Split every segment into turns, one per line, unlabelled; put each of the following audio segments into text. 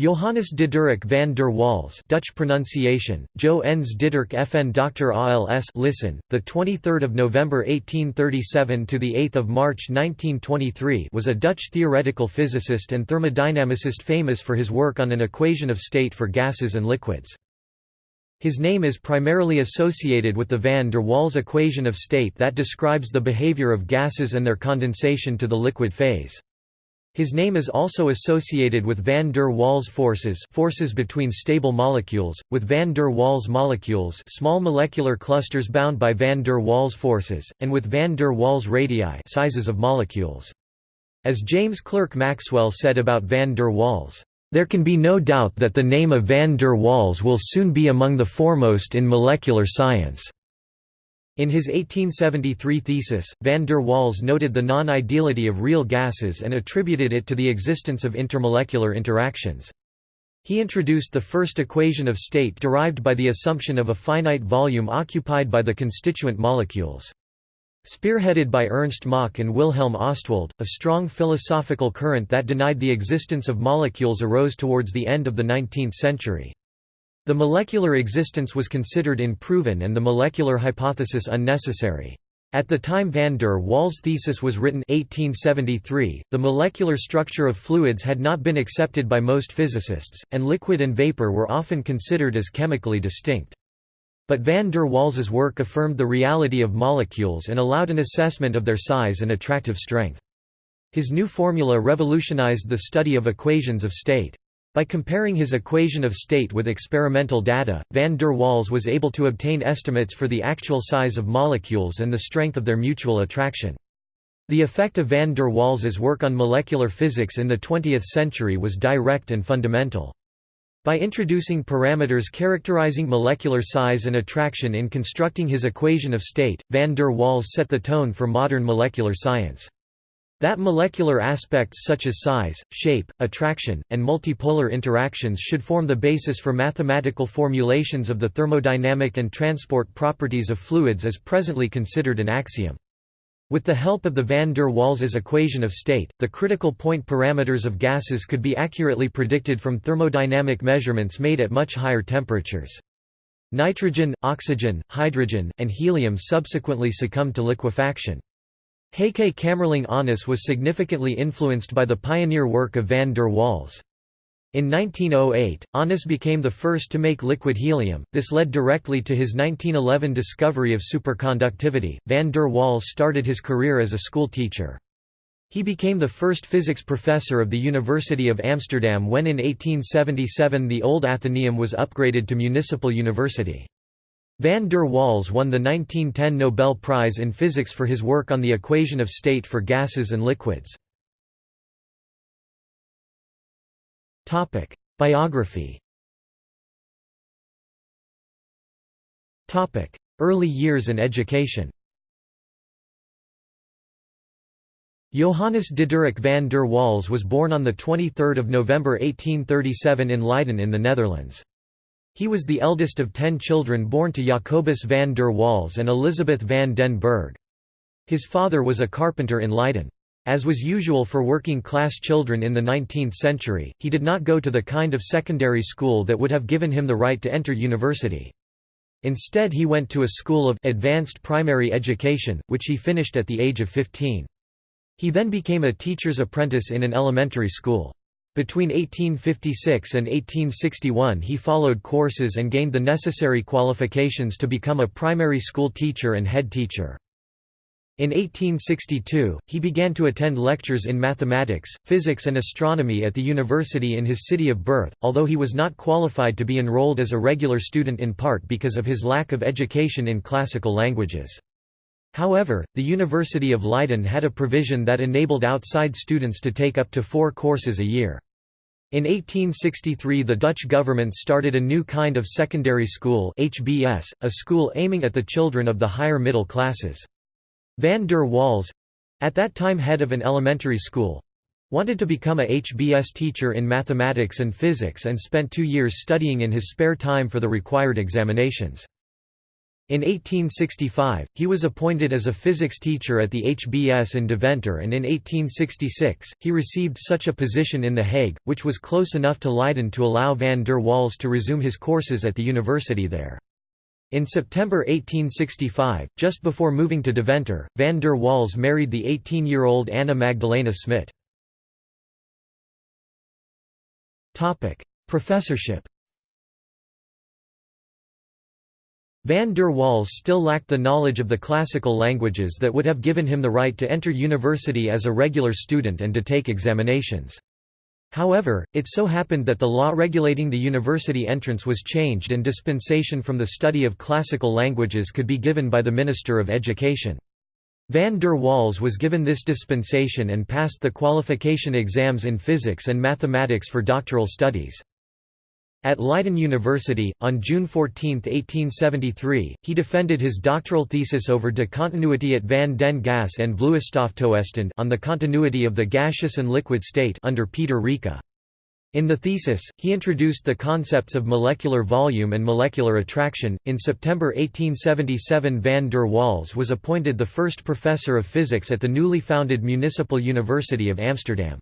Johannes Diderik van der Waals Dutch pronunciation, Jo Ens Diderik FN Dr. ALS listen, the 23rd of November 1837 to the 8th of March 1923 was a Dutch theoretical physicist and thermodynamicist famous for his work on an equation of state for gases and liquids. His name is primarily associated with the van der Waals equation of state that describes the behavior of gases and their condensation to the liquid phase. His name is also associated with van der Waals forces forces between stable molecules, with van der Waals molecules small molecular clusters bound by van der Waals forces, and with van der Waals radii sizes of molecules. As James Clerk Maxwell said about van der Waals, "...there can be no doubt that the name of van der Waals will soon be among the foremost in molecular science." In his 1873 thesis, van der Waals noted the non-ideality of real gases and attributed it to the existence of intermolecular interactions. He introduced the first equation of state derived by the assumption of a finite volume occupied by the constituent molecules. Spearheaded by Ernst Mach and Wilhelm Ostwald, a strong philosophical current that denied the existence of molecules arose towards the end of the 19th century. The molecular existence was considered unproven and the molecular hypothesis unnecessary. At the time van der Waals' thesis was written 1873, the molecular structure of fluids had not been accepted by most physicists, and liquid and vapor were often considered as chemically distinct. But van der Waals' work affirmed the reality of molecules and allowed an assessment of their size and attractive strength. His new formula revolutionized the study of equations of state. By comparing his equation of state with experimental data, van der Waals was able to obtain estimates for the actual size of molecules and the strength of their mutual attraction. The effect of van der Waals' work on molecular physics in the 20th century was direct and fundamental. By introducing parameters characterizing molecular size and attraction in constructing his equation of state, van der Waals set the tone for modern molecular science. That molecular aspects such as size, shape, attraction, and multipolar interactions should form the basis for mathematical formulations of the thermodynamic and transport properties of fluids is presently considered an axiom. With the help of the van der Waals' equation of state, the critical point parameters of gases could be accurately predicted from thermodynamic measurements made at much higher temperatures. Nitrogen, oxygen, hydrogen, and helium subsequently succumbed to liquefaction. Heike Kamerlingh Onnes was significantly influenced by the pioneer work of van der Waals. In 1908, Onnes became the first to make liquid helium. This led directly to his 1911 discovery of superconductivity. Van der Waals started his career as a school teacher. He became the first physics professor of the University of Amsterdam when in 1877 the old Athenaeum was upgraded to municipal university. Van der Waals won the 1910 Nobel Prize in Physics for his work on the equation of state for gases and liquids. Biography Early years and education Johannes Diderik van der Waals was born on 23 November 1837 in Leiden in the Netherlands. He was the eldest of ten children born to Jacobus van der Waals and Elisabeth van den Berg. His father was a carpenter in Leiden. As was usual for working-class children in the 19th century, he did not go to the kind of secondary school that would have given him the right to enter university. Instead he went to a school of advanced primary education, which he finished at the age of 15. He then became a teacher's apprentice in an elementary school. Between 1856 and 1861 he followed courses and gained the necessary qualifications to become a primary school teacher and head teacher. In 1862, he began to attend lectures in mathematics, physics and astronomy at the university in his city of birth, although he was not qualified to be enrolled as a regular student in part because of his lack of education in classical languages. However, the University of Leiden had a provision that enabled outside students to take up to four courses a year. In 1863 the Dutch government started a new kind of secondary school HBS, a school aiming at the children of the higher middle classes. Van der Waals—at that time head of an elementary school—wanted to become a HBS teacher in mathematics and physics and spent two years studying in his spare time for the required examinations. In 1865, he was appointed as a physics teacher at the HBS in Deventer and in 1866, he received such a position in The Hague, which was close enough to Leiden to allow van der Waals to resume his courses at the university there. In September 1865, just before moving to Deventer, van der Waals married the 18-year-old Anna Magdalena Smit. Professorship Van der Waals still lacked the knowledge of the classical languages that would have given him the right to enter university as a regular student and to take examinations. However, it so happened that the law regulating the university entrance was changed and dispensation from the study of classical languages could be given by the Minister of Education. Van der Waals was given this dispensation and passed the qualification exams in physics and mathematics for doctoral studies. At Leiden University, on June 14, 1873, he defended his doctoral thesis over de continuïteit van den gas en vloeistoftoestand on the continuity of the gaseous and liquid state under Pieter Rijke. In the thesis, he introduced the concepts of molecular volume and molecular attraction. In September 1877, van der Waals was appointed the first professor of physics at the newly founded Municipal University of Amsterdam.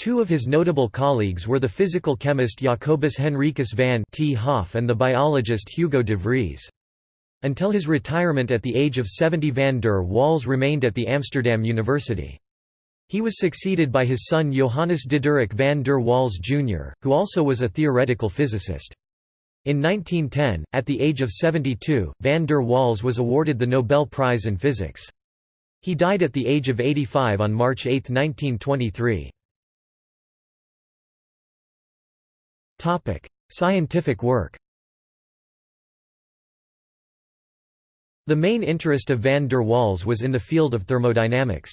Two of his notable colleagues were the physical chemist Jacobus Henricus van 't Hoff and the biologist Hugo de Vries. Until his retirement at the age of 70 van der Waals remained at the Amsterdam University. He was succeeded by his son Johannes Diderik van der Waals Jr., who also was a theoretical physicist. In 1910, at the age of 72, van der Waals was awarded the Nobel Prize in Physics. He died at the age of 85 on March 8, 1923. Topic: Scientific work. The main interest of van der Waals was in the field of thermodynamics.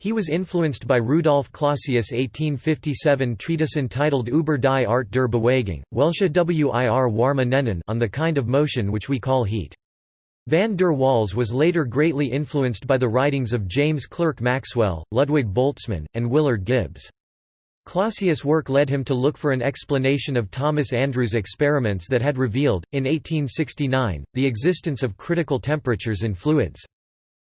He was influenced by Rudolf Clausius' 1857 treatise entitled Über die Art der Bewegung, welche wir warme nennen on the kind of motion which we call heat. Van der Waals was later greatly influenced by the writings of James Clerk Maxwell, Ludwig Boltzmann, and Willard Gibbs. Clausius' work led him to look for an explanation of Thomas Andrews' experiments that had revealed, in 1869, the existence of critical temperatures in fluids.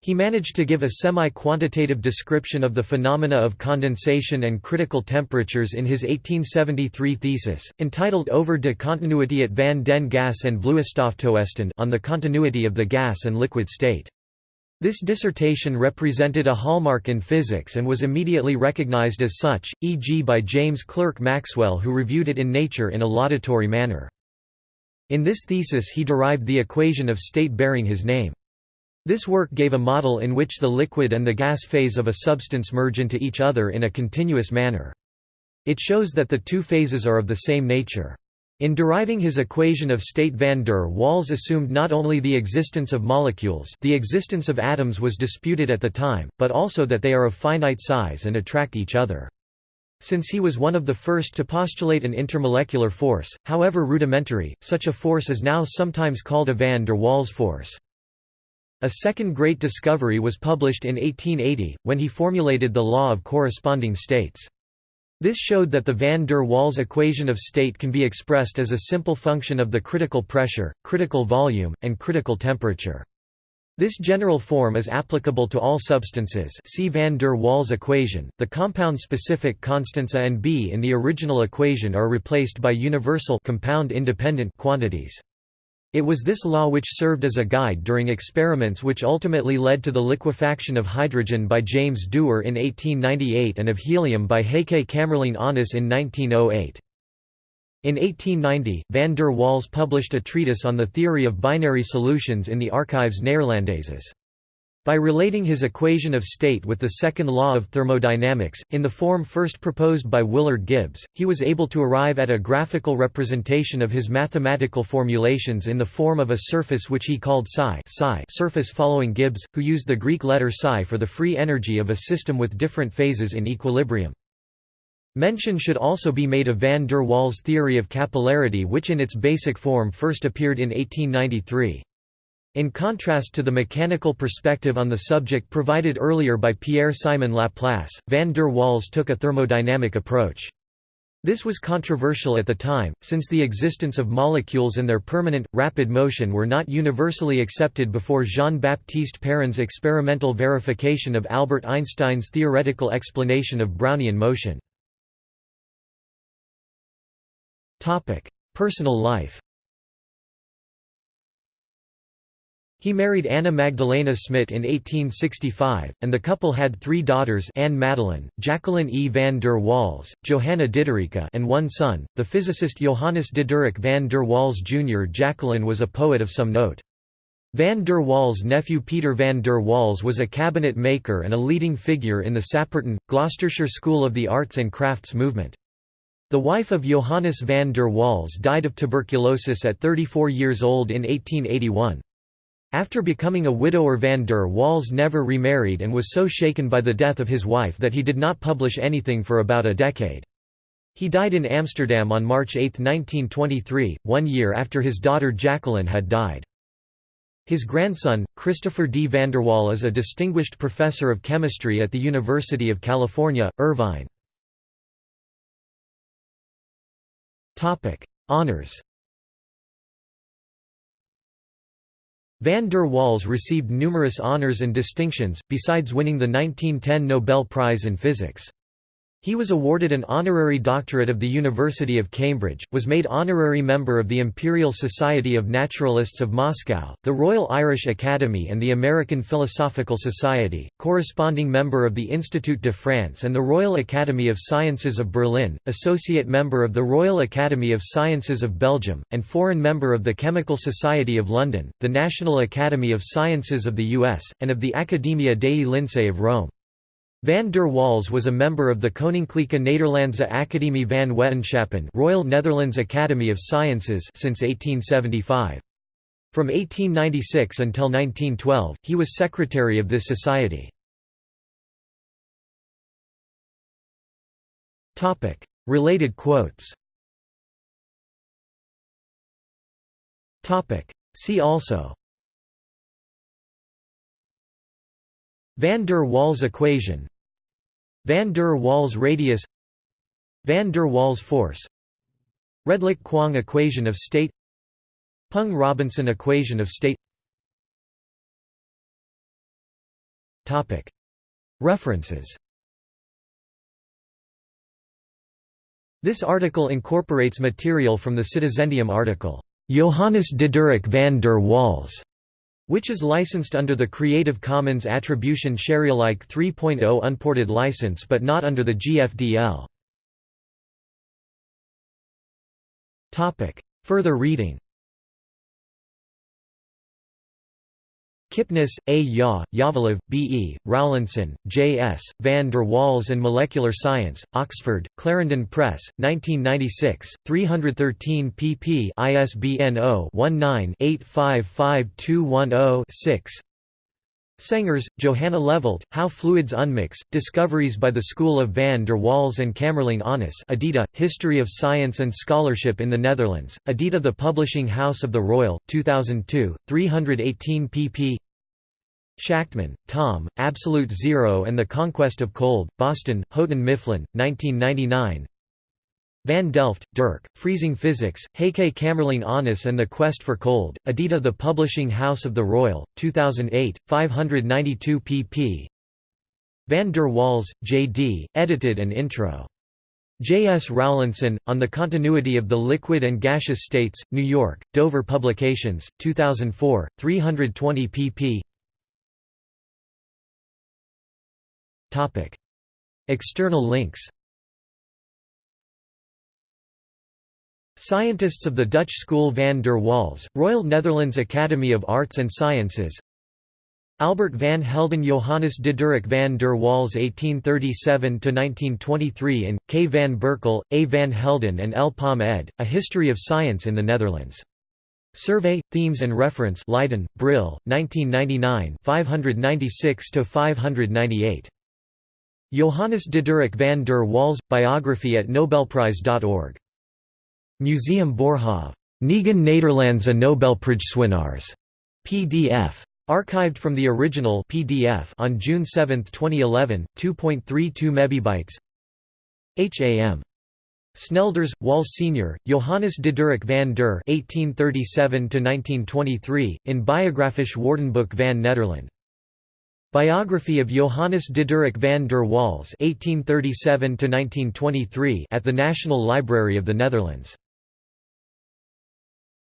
He managed to give a semi-quantitative description of the phenomena of condensation and critical temperatures in his 1873 thesis, entitled Over de continuïteit van den gas en vloeistoftoestand on the continuity of the gas and liquid state. This dissertation represented a hallmark in physics and was immediately recognized as such, e.g. by James Clerk Maxwell who reviewed it in Nature in a laudatory manner. In this thesis he derived the equation of state bearing his name. This work gave a model in which the liquid and the gas phase of a substance merge into each other in a continuous manner. It shows that the two phases are of the same nature. In deriving his equation of state van der Waals assumed not only the existence of molecules the existence of atoms was disputed at the time, but also that they are of finite size and attract each other. Since he was one of the first to postulate an intermolecular force, however rudimentary, such a force is now sometimes called a van der Waals force. A second great discovery was published in 1880, when he formulated the law of corresponding states. This showed that the van der Waals equation of state can be expressed as a simple function of the critical pressure, critical volume, and critical temperature. This general form is applicable to all substances see van der Waals equation. The compound-specific constants A and B in the original equation are replaced by universal compound independent quantities. It was this law which served as a guide during experiments which ultimately led to the liquefaction of hydrogen by James Dewar in 1898 and of helium by Heike Kamerlingh Onnes in 1908. In 1890, van der Waals published a treatise on the theory of binary solutions in the Archives Neerlandaises. By relating his equation of state with the second law of thermodynamics, in the form first proposed by Willard Gibbs, he was able to arrive at a graphical representation of his mathematical formulations in the form of a surface which he called psi, psi surface following Gibbs, who used the Greek letter psi for the free energy of a system with different phases in equilibrium. Mention should also be made of van der Waals' theory of capillarity which in its basic form first appeared in 1893. In contrast to the mechanical perspective on the subject provided earlier by Pierre-Simon Laplace, van der Waals took a thermodynamic approach. This was controversial at the time, since the existence of molecules and their permanent, rapid motion were not universally accepted before Jean-Baptiste Perrin's experimental verification of Albert Einstein's theoretical explanation of Brownian motion. Personal life He married Anna Magdalena Smit in 1865, and the couple had three daughters Anne Madeline, Jacqueline E. van der Waals, Johanna Diderika and one son, the physicist Johannes Diderik van der Waals Jr. Jacqueline was a poet of some note. Van der Waals' nephew Peter van der Waals was a cabinet maker and a leading figure in the Sapperton, Gloucestershire School of the Arts and Crafts movement. The wife of Johannes van der Waals died of tuberculosis at 34 years old in 1881. After becoming a widower van der Waals never remarried and was so shaken by the death of his wife that he did not publish anything for about a decade. He died in Amsterdam on March 8, 1923, one year after his daughter Jacqueline had died. His grandson, Christopher D. van der Vanderwal is a distinguished professor of chemistry at the University of California, Irvine. Honours Van der Waals received numerous honors and distinctions, besides winning the 1910 Nobel Prize in Physics. He was awarded an honorary doctorate of the University of Cambridge, was made honorary member of the Imperial Society of Naturalists of Moscow, the Royal Irish Academy and the American Philosophical Society, corresponding member of the Institut de France and the Royal Academy of Sciences of Berlin, associate member of the Royal Academy of Sciences of Belgium, and foreign member of the Chemical Society of London, the National Academy of Sciences of the US, and of the Accademia dei Lincei of Rome. Van der Waals was a member of the Koninklijke Nederlandse Academie van Wetenschappen Royal Netherlands Academy of Sciences since 1875. From 1896 until 1912, he was secretary of this society. Related quotes. See also. Van der Waals equation Van der Waals radius Van der Waals force Redlich-Kwong equation of state Peng-Robinson equation of state. References. This article incorporates material from the Citizendium article, Johannes Diderik van der Waals, which is licensed under the Creative Commons Attribution Sharealike 3.0 unported license but not under the GFDL. Further reading Kipnis, A. Ya, Yavelov, B. E., Rowlinson, J. S., Van der Waals and Molecular Science, Oxford, Clarendon Press, 1996, 313 pp ISBN 0-19-855210-6 Sengers, Johanna Levelt, How Fluids Unmix, Discoveries by the School of Van der Waals and Kamerlingh Onnes Edita, History of Science and Scholarship in the Netherlands, Edita The Publishing House of the Royal, 2002, 318 pp Shachtman, Tom, Absolute Zero and the Conquest of Cold, Boston, Houghton Mifflin, 1999 Van Delft, Dirk, Freezing Physics, Heike Kamerlingh Onnes and the Quest for Cold, Edita The Publishing House of the Royal, 2008, 592 pp. Van der Waals, J.D., edited and intro. J. S. Rowlinson, On the Continuity of the Liquid and Gaseous States, New York, Dover Publications, 2004, 320 pp. External links Scientists of the Dutch School van der Waals, Royal Netherlands Academy of Arts and Sciences Albert van Helden Johannes de Diderik van der Waals 1837–1923 in, K. van Berkel, A. van Helden and L. Palm ed., A History of Science in the Netherlands. Survey, Themes and Reference Leiden, Brill, 1999 596–598. Johannes Diderik van der Waals – Biography at Nobelprize.org Museum Boerhaave. Negen Nederlandse Nobelprijswinnaars. PDF. Archived from the original PDF on June 7, 2011, 2.32 MB. HAM Snelders, Wal Sr., Johannes Diderik van der (1837–1923) in Biographisch Woordenboek van Nederland. Biography of Johannes Diderik van der Waals (1837–1923) at the National Library of the Netherlands.